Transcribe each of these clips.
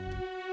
Música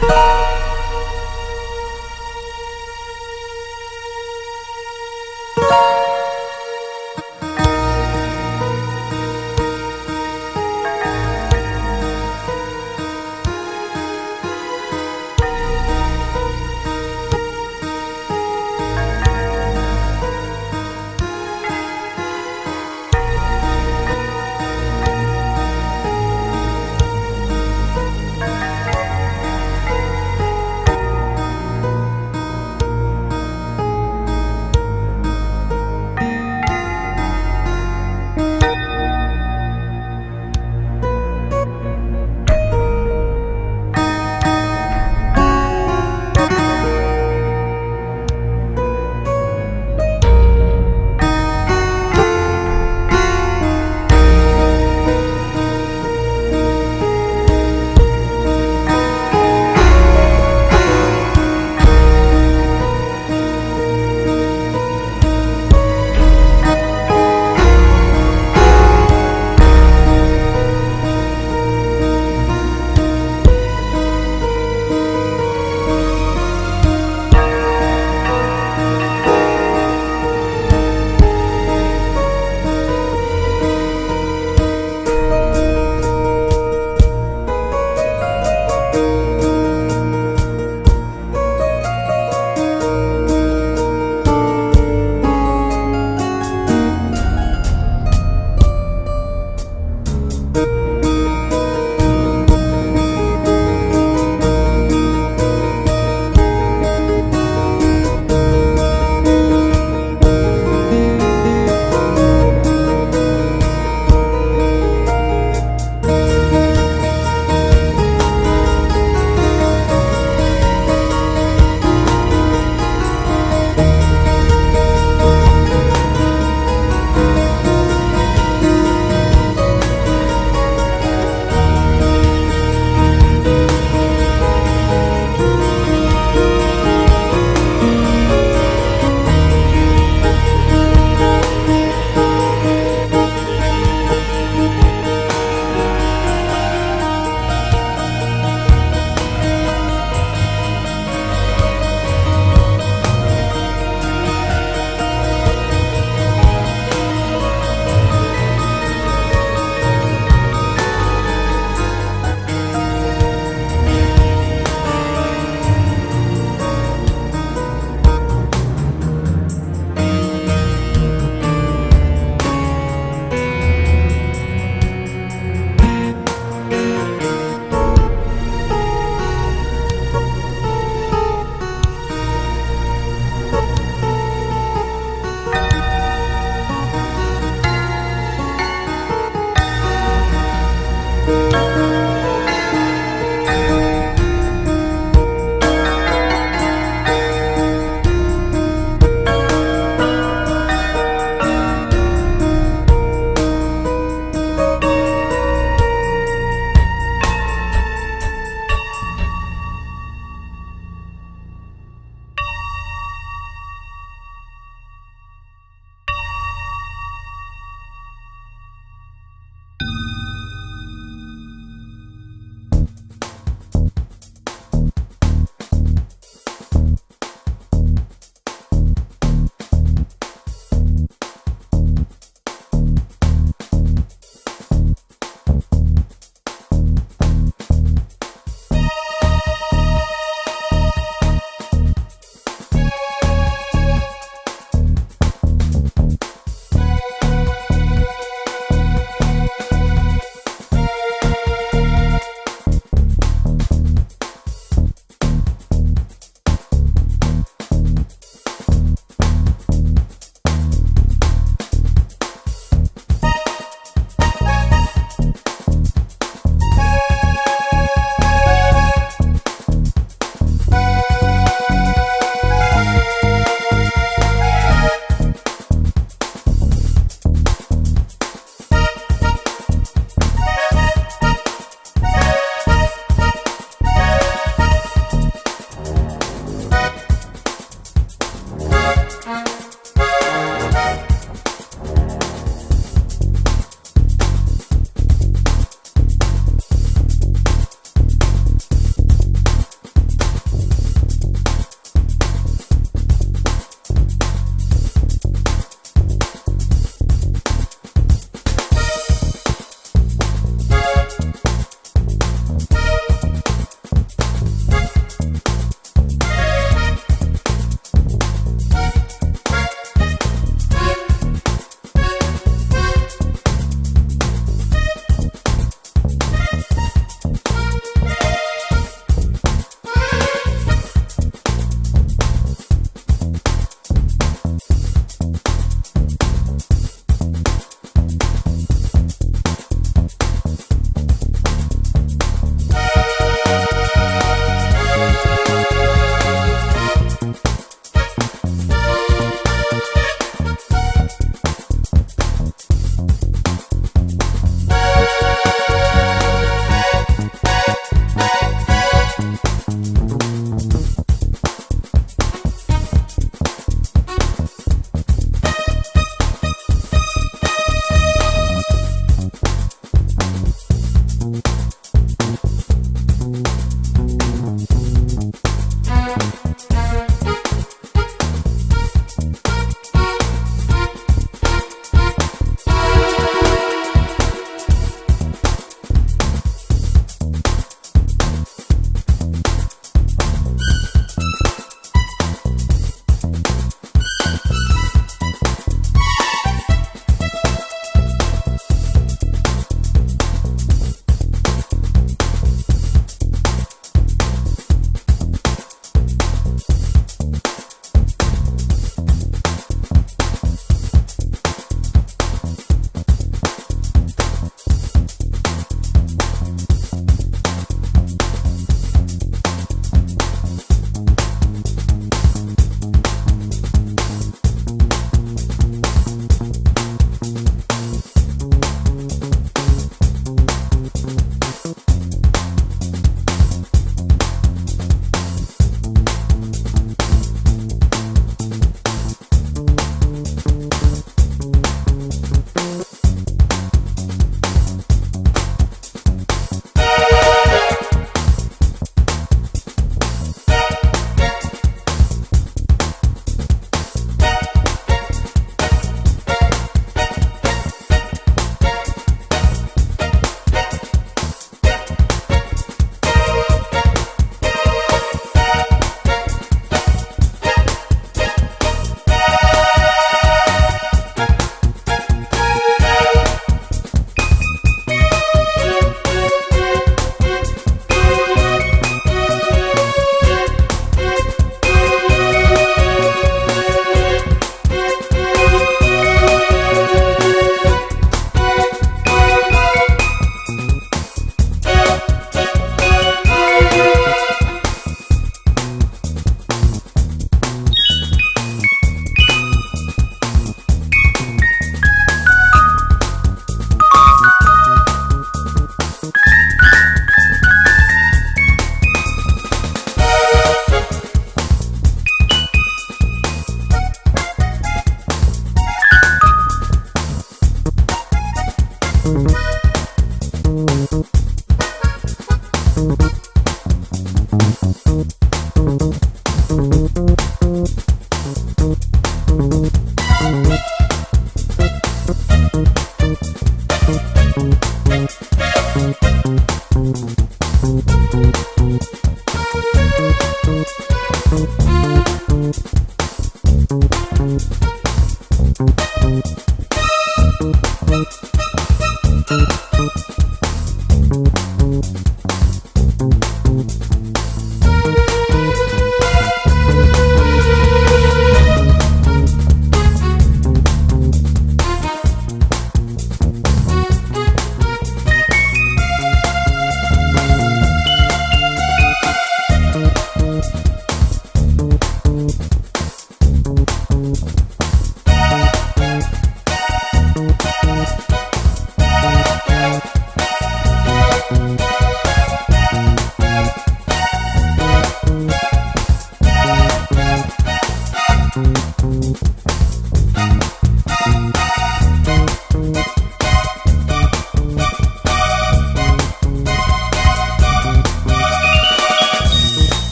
Bye.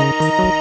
Música